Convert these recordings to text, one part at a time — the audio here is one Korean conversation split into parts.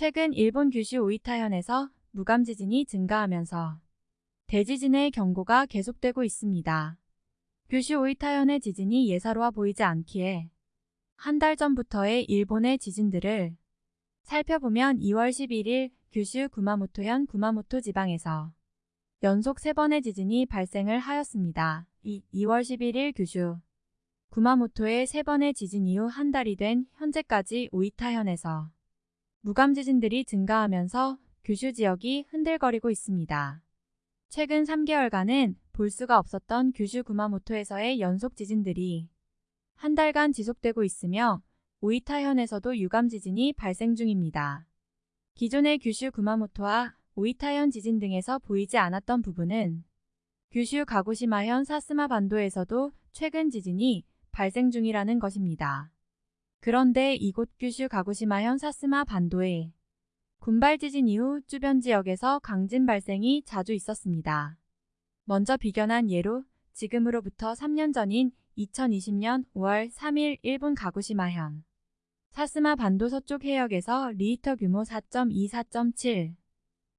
최근 일본 규슈 오이타현에서 무감 지진이 증가하면서 대지진의 경고가 계속되고 있습니다. 규슈 오이타현의 지진이 예사로워 보이지 않기에 한 달 전부터의 일본의 지진들을 살펴보면 2월 11일 규슈 구마모토현 구마모토 지방에서 연속 3번의 지진이 발생을 하였습니다. 이 2월 11일 규슈 구마모토의 3번의 지진 이후 한 달이 된 현재까지 오이타현에서 무감 지진들이 증가하면서 규슈 지역이 흔들거리고 있습니다. 최근 3개월간은 볼 수가 없었던 규슈 구마모토에서의 연속 지진들이 한 달간 지속되고 있으며 오이타현에서도 유감 지진이 발생 중입니다. 기존의 규슈 구마모토와 오이타현 지진 등에서 보이지 않았던 부분은 규슈 가고시마현 사스마 반도에서도 최근 지진이 발생 중이라는 것입니다. 그런데 이곳 규슈 가고시마현 사스마 반도에 군발 지진 이후 주변 지역에서 강진 발생이 자주 있었습니다. 먼저 비견한 예로 지금으로부터 3년 전인 2020년 5월 3일 일본 가고시마현 사스마 반도 서쪽 해역에서 리히터 규모 4.2, 4.7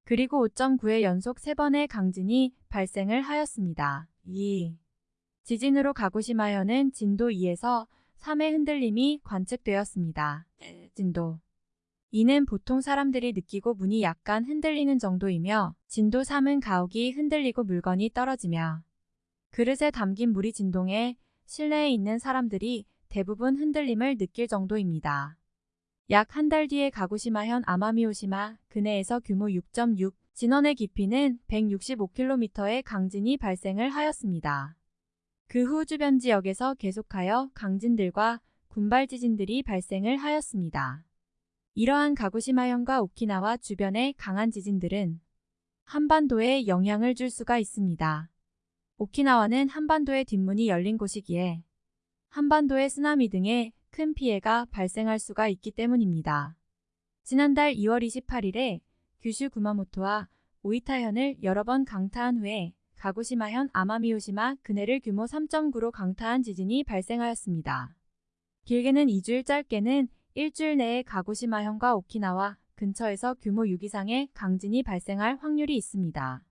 그리고 5.9의 연속 3번의 강진이 발생을 하였습니다. 2. 지진으로 가고시마현은 진도 2에서 3의 흔들림이 관측되었습니다. 진도 이는 보통 사람들이 느끼고 문이 약간 흔들리는 정도이며 진도 3은 가옥이 흔들리고 물건이 떨어지며 그릇에 담긴 물이 진동해 실내에 있는 사람들이 대부분 흔들림을 느낄 정도입니다. 약 한 달 뒤에 가고시마현 아마미오시마 근해에서 규모 6.6, 진원의 깊이는 165km의 강진이 발생을 하였습니다. 그 후 주변 지역에서 계속하여 강진들과 군발 지진들이 발생을 하였습니다. 이러한 가고시마현과 오키나와 주변의 강한 지진들은 한반도에 영향을 줄 수가 있습니다. 오키나와는 한반도의 뒷문이 열린 곳이기에 한반도의 쓰나미 등의 큰 피해가 발생할 수가 있기 때문입니다. 지난달 2월 28일에 규슈 구마모토와 오이타현을 여러 번 강타한 후에 가고시마현 아마미오시마 근해를 규모 3.9로 강타한 지진이 발생하였습니다. 길게는 2주일 짧게는 일주일 내에 가고시마현과 오키나와 근처에서 규모 6 이상의 강진이 발생할 확률이 있습니다.